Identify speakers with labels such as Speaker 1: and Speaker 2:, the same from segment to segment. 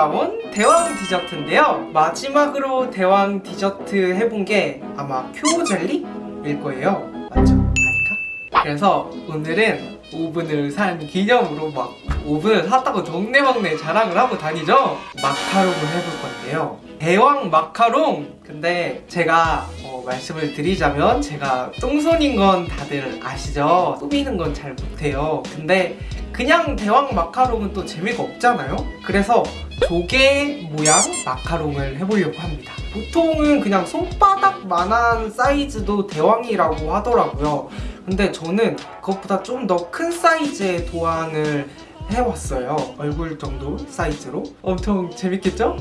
Speaker 1: 돌아온 대왕 디저트인데요 마지막으로 대왕 디저트 해본 게 아마 큐 젤리일 거예요 맞죠? 아닌가? 그래서 오늘은 오븐을 산 기념으로 막 오븐을 샀다고 동네방네 자랑을 하고 다니죠? 마카롱을 해볼 건데요 대왕 마카롱! 근데 제가 어, 말씀을 드리자면 제가 똥손인 건 다들 아시죠? 꾸미는 건 잘 못해요 근데 그냥 대왕 마카롱은 또 재미가 없잖아요? 그래서 조개 모양 마카롱을 해보려고 합니다 보통은 그냥 손바닥만한 사이즈도 대왕이라고 하더라고요 근데 저는 그것보다 좀 더 큰 사이즈의 도안을 해왔어요 얼굴 정도 사이즈로 엄청 재밌겠죠?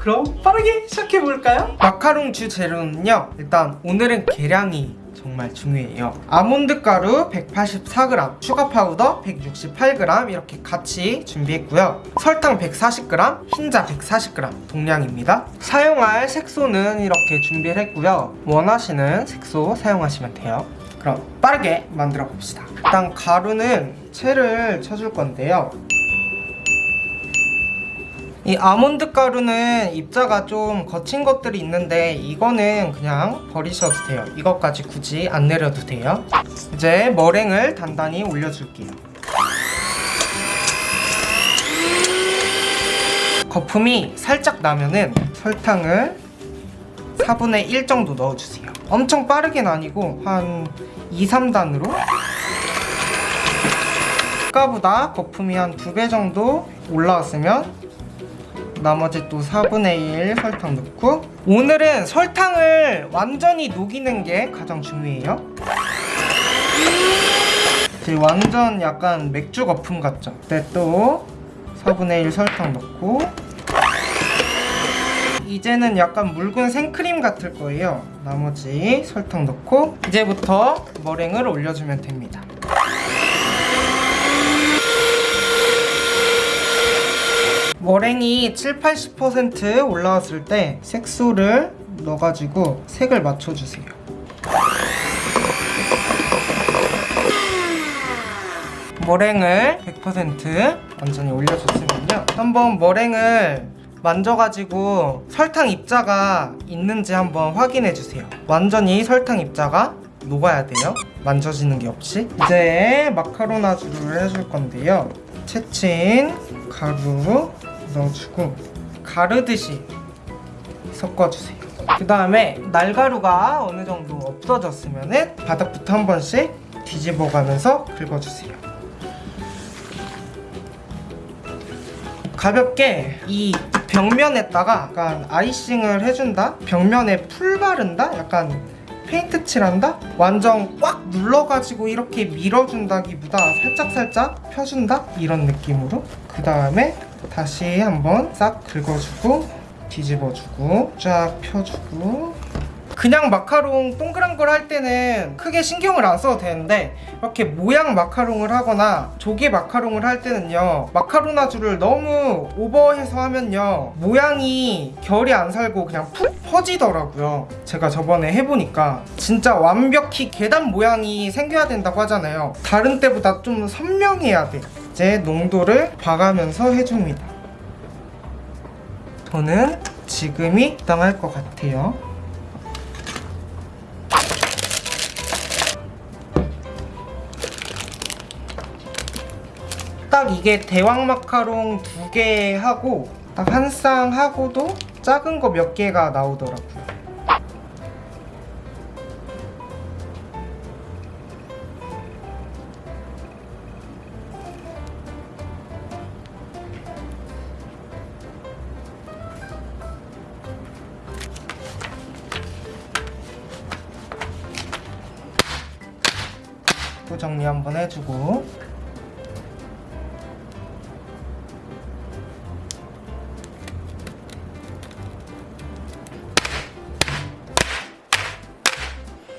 Speaker 1: 그럼 빠르게 시작해볼까요? 마카롱 주 재료는요 일단 오늘은 계량이 정말 중요해요. 아몬드 가루 184g 슈가 파우더 168g 이렇게 같이 준비했고요. 설탕 140g 흰자 140g 동량입니다. 사용할 색소는 이렇게 준비를 했고요. 원하시는 색소 사용하시면 돼요. 그럼 빠르게 만들어 봅시다. 일단 가루는 체를 쳐줄 건데요 이 아몬드 가루는 입자가 좀 거친 것들이 있는데 이거는 그냥 버리셔도 돼요. 이것까지 굳이 안 내려도 돼요. 이제 머랭을 단단히 올려줄게요. 거품이 살짝 나면은 설탕을 4분의 1 정도 넣어주세요. 엄청 빠르긴 아니고 한 2, 3단으로. 아까보다 거품이 한 2배 정도 올라왔으면 나머지 또 4분의 1 설탕 넣고. 오늘은 설탕을 완전히 녹이는 게 가장 중요해요. 이제 완전 약간 맥주 거품 같죠? 그때 또 4분의 1 설탕 넣고. 이제는 약간 묽은 생크림 같을 거예요. 나머지 설탕 넣고 이제부터 머랭을 올려주면 됩니다 머랭이 7, 80% 올라왔을 때 색소를 넣어가지고 색을 맞춰주세요. 머랭을 100% 완전히 올려줬으면요. 한번 머랭을 만져가지고 설탕 입자가 있는지 한번 확인해주세요. 완전히 설탕 입자가 녹아야 돼요. 만져지는 게 없이. 이제 마카로나주를 해줄 건데요. 채친 가루 넣어주고 가르듯이 섞어주세요 그 다음에 날가루가 어느 정도 없어졌으면 바닥부터 한 번씩 뒤집어가면서 긁어주세요 가볍게 이 벽면에다가 약간 icing을 해준다? 벽면에 풀 바른다? 약간 페인트 칠한다? 완전 꽉 눌러가지고 이렇게 밀어준다기보다 살짝살짝 펴준다? 이런 느낌으로 그 다음에 다시 한번 싹 긁어주고 뒤집어주고 쫙 펴주고. 그냥 마카롱 동그란 걸 할 때는 크게 신경을 안 써도 되는데 이렇게 모양 마카롱을 하거나 조개 마카롱을 할 때는요 마카로나주를 너무 오버해서 하면요 모양이 결이 안 살고 그냥 푹 퍼지더라고요. 제가 저번에 해보니까 진짜 완벽히 계단 모양이 생겨야 된다고 하잖아요. 다른 때보다 좀 선명해야 돼 이제 농도를 봐가면서 해줍니다. 저는 지금이 적당할 것 같아요. 딱 이게 대왕 마카롱 두 개 하고 딱 한 쌍 하고도 작은 거 몇 개가 나오더라고요 또 정리 한번 해주고.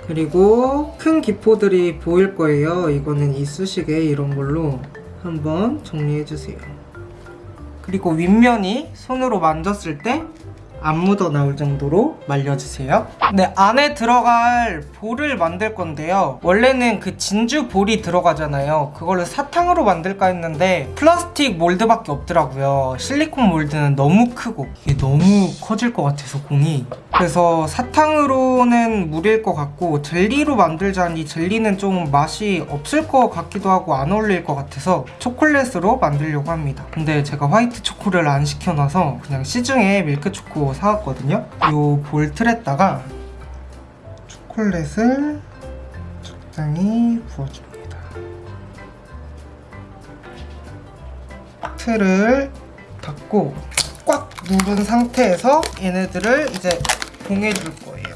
Speaker 1: 그리고 큰 기포들이 보일 거예요. 이거는 이쑤시개 이런 걸로 한번 정리해 주세요. 그리고 윗면이 손으로 만졌을 때 안 묻어 나올 정도로 말려주세요. 네, 안에 들어갈 볼을 만들 건데요. 원래는 그 진주 볼이 들어가잖아요. 그걸로 사탕으로 만들까 했는데 플라스틱 몰드밖에 없더라고요. 실리콘 몰드는 너무 크고 이게 너무 커질 것 같아서 공이. 그래서 사탕으로는 무리일 것 같고 젤리로 만들자니 젤리는 좀 맛이 없을 것 같기도 하고 안 어울릴 것 같아서 초콜릿으로 만들려고 합니다. 근데 제가 화이트 초코를 안 시켜놔서 그냥 시중에 밀크 초코 사왔거든요. 요 볼 틀에다가 초콜릿을 적당히 부어줍니다. 틀을 닫고 꽉 누른 상태에서 얘네들을 이제 봉해줄 거예요.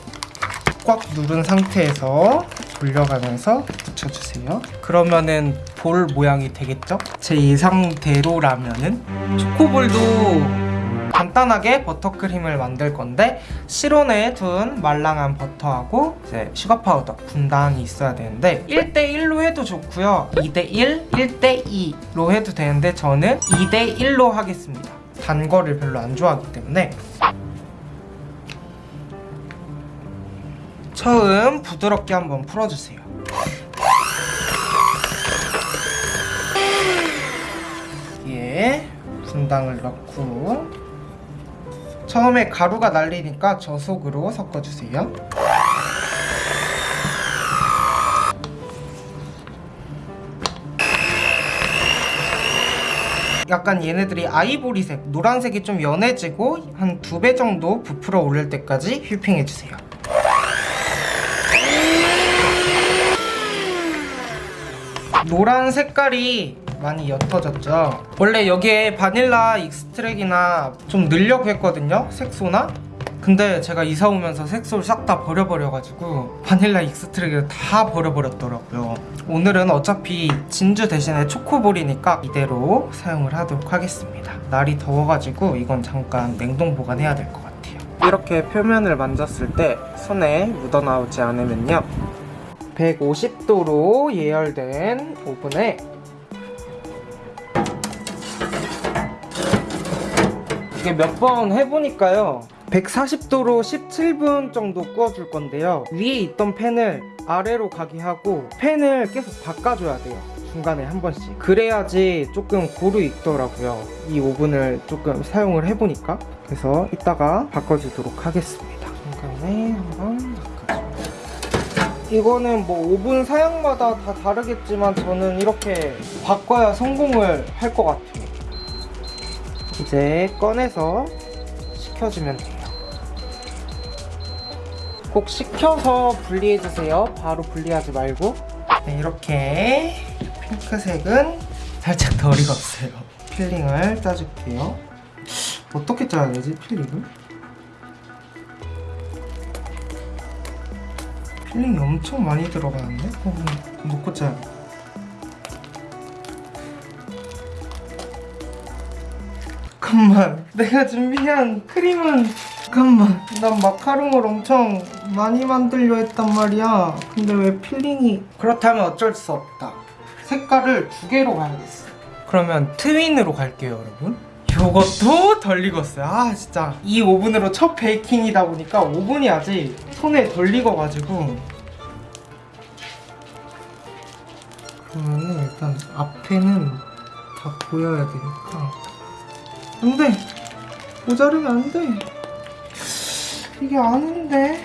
Speaker 1: 꽉 누른 상태에서 돌려가면서 붙여주세요. 그러면은 볼 모양이 되겠죠? 제 예상대로라면은 초코볼도 간단하게 버터크림을 만들 건데 실온에 둔 말랑한 버터하고 이제 sugar powder 분당이 있어야 되는데 1대1로 해도 좋고요. 2대1, 1대2로 해도 되는데 저는 2대1로 하겠습니다. 단 거를 별로 안 좋아하기 때문에. 처음 부드럽게 한번 풀어주세요. 여기에 분당을 넣고 처음에 가루가 날리니까 저속으로 섞어주세요. 약간 얘네들이 아이보리색, 노란색이 좀 연해지고 한 두 배 정도 부풀어 오를 때까지 휘핑해주세요. 노란 색깔이 많이 옅어졌죠. 원래 여기에 vanilla extract이나 좀 넣으려고 했거든요 색소나. 근데 제가 이사 오면서 색소를 싹 다 버려버려가지고 vanilla extract을 다 버려버렸더라고요. 오늘은 어차피 진주 대신에 초코볼이니까 이대로 사용을 하도록 하겠습니다. 날이 더워가지고 이건 잠깐 냉동 보관해야 될 것 같아요. 이렇게 표면을 만졌을 때 손에 묻어나오지 않으면요. 150도로 예열된 오븐에 이게 몇 번 해보니까요. 140도로 17분 정도 구워줄 건데요. 위에 있던 팬을 아래로 가게 하고 팬을 계속 바꿔줘야 돼요. 중간에 한 번씩. 그래야지 조금 고루 익더라고요. 이 오븐을 조금 사용을 해보니까. 그래서 이따가 바꿔주도록 하겠습니다. 중간에 한번 이거는 뭐 오븐 사양마다 다 다르겠지만 저는 이렇게 바꿔야 성공을 할 것 같아요 이제 꺼내서 식혀주면 돼요. 꼭 식혀서 분리해주세요. 바로 분리하지 말고. 네, 이렇게 핑크색은 살짝 덜 익었어요. filling을 짜줄게요. 어떻게 짜야 되지 filling을? filling이 엄청 많이 들어가는데? 어, 놓고 짜야 잠깐만. 내가 준비한 크림은 잠깐만. 난 마카롱을 엄청 많이 만들려 했단 말이야. 근데 왜 filling이 그렇다면 어쩔 수 없다. 색깔을 두 개로 가야겠어. 그러면 트윈으로 갈게요 여러분. 요것도 덜 익었어요. 아 진짜. 이 오븐으로 첫 베이킹이다 보니까 오븐이 아직 손에 덜 익어가지고. 그러면은 일단 앞에는 다 보여야 되니까 안돼. 모자르면 안돼. 이게 아닌데?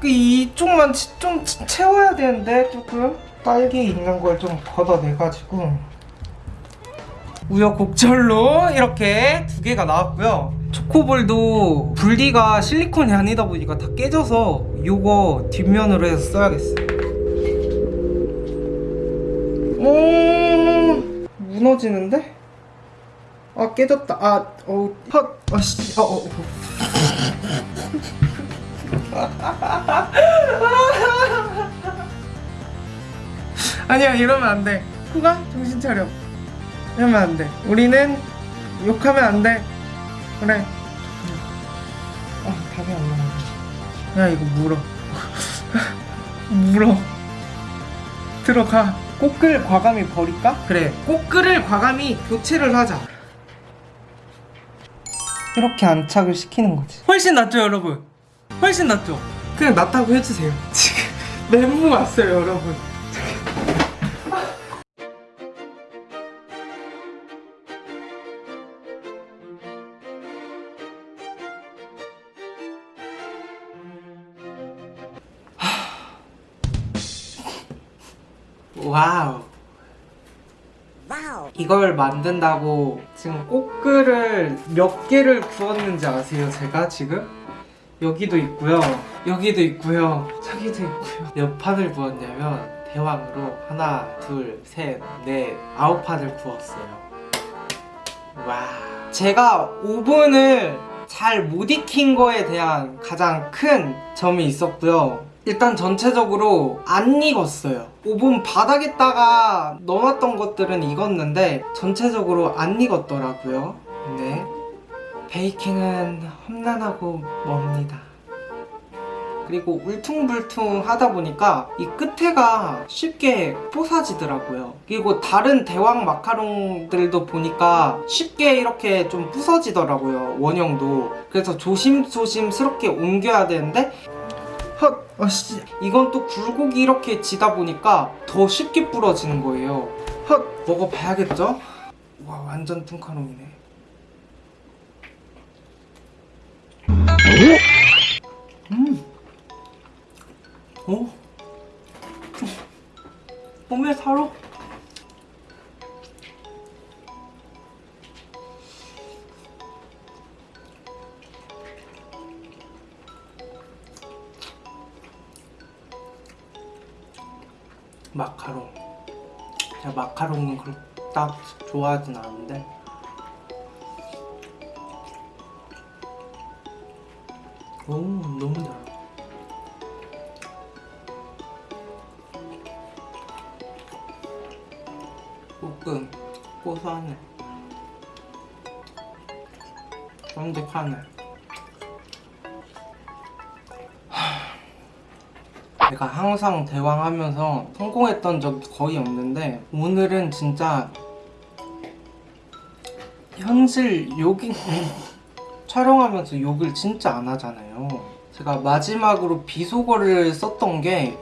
Speaker 1: 그 이쪽만 치- 좀 치- 채워야 되는데 조금? 딸기 있는 걸 좀 걷어내가지고. 우여곡절로 이렇게 두 개가 나왔고요. 초코볼도 분리가 실리콘이 아니다 보니까 다 깨져서 요거 뒷면으로 해서 써야겠어요. 오 무너지는데? 아 깨졌다. 아 어우 헛 아씨. 어, 어, 어. 아니야 이러면 안돼. 후가 정신 차려. 이러면 안돼. 우리는 욕하면 안돼. 그래. 아 답이 안 나와. 야 이거 물어. 물어. 들어가 꽃글 과감히 버릴까? 그래 꽃글을 과감히 교체를 하자. 이렇게 안착을 시키는 거지. 훨씬 낫죠 여러분? 훨씬 낫죠? 그냥 낫다고 해주세요. 지금 멘붕 왔어요 여러분 와우. 이걸 만든다고 지금 꽃글을 몇 개를 구웠는지 아세요? 제가 지금? 여기도 있고요. 여기도 있고요. 저기도 있고요. 몇 판을 구웠냐면 대왕으로 하나 둘셋넷 아홉 판을 구웠어요. 와 제가 오븐을 잘 못 익힌 거에 대한 가장 큰 점이 있었고요 일단 전체적으로 안 익었어요. 오븐 바닥에다가 넣어놨던 것들은 익었는데 전체적으로 안 익었더라고요. 네 베이킹은 험난하고 멉니다. 그리고 울퉁불퉁 하다 보니까 이 끝에가 쉽게 뽀사지더라고요. 그리고 다른 대왕 마카롱들도 보니까 쉽게 이렇게 좀 부서지더라고요 원형도. 그래서 조심조심스럽게 옮겨야 되는데 헛! 아씨 이건 또 굴곡이 이렇게 지다 보니까 더 쉽게 부러지는 거예요 헛! 먹어봐야겠죠? 와 완전 뚱카롱이네 음! 오! 몸에 살아 마카롱. 제가 마카롱은 그렇게 딱 좋아하진 않는데. 오 너무 달아. 볶음 고소하네. 쫀득하네 제가 항상 대왕하면서 성공했던 적이 거의 없는데 오늘은 진짜 현실 욕이 촬영하면서 욕을 진짜 안 하잖아요. 제가 마지막으로 비속어를 썼던 게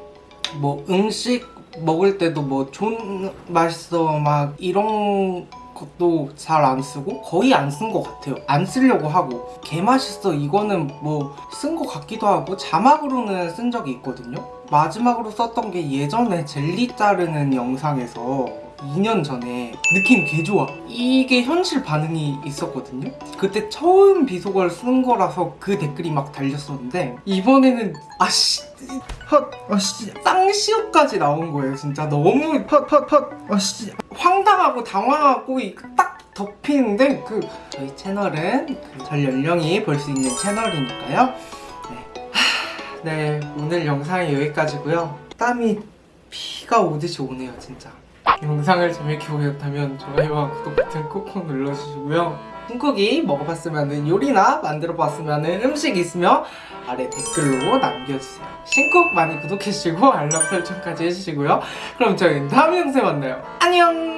Speaker 1: 뭐 음식 먹을 때도 뭐 존 맛있어 막 이런 것도 잘 안 쓰고 거의 안 쓴 것 같아요. 안 쓰려고 하고. 개 맛있어 이거는 뭐 쓴 것 같기도 하고 자막으로는 쓴 적이 있거든요 마지막으로 썼던 게 예전에 젤리 자르는 영상에서 2년 전에 느낌 개 좋아. 이게 현실 반응이 있었거든요. 그때 처음 비속어를 쓴 거라서 그 댓글이 막 달렸었는데 이번에는 아씨 헛 아씨 쌍시옷까지 나온 거예요 진짜. 너무 헛헛헛 아씨. 황당하고 당황하고 이- 딱 덮이는데 그 저희 채널은 그 전 연령이 볼 수 있는 채널이니까요 네 오늘 영상이 여기까지고요. 땀이 피가 오듯이 오네요 진짜. 영상을 재밌게 보셨다면 좋아요와 구독 버튼 꾹꾹 눌러주시고요. 한국이 먹어봤으면 요리나 만들어봤으면 음식 있으면 아래 댓글로 남겨주세요. 신쿡 많이 구독해주시고 알람 설정까지 해주시고요. 그럼 저희는 다음 영상에 만나요. 안녕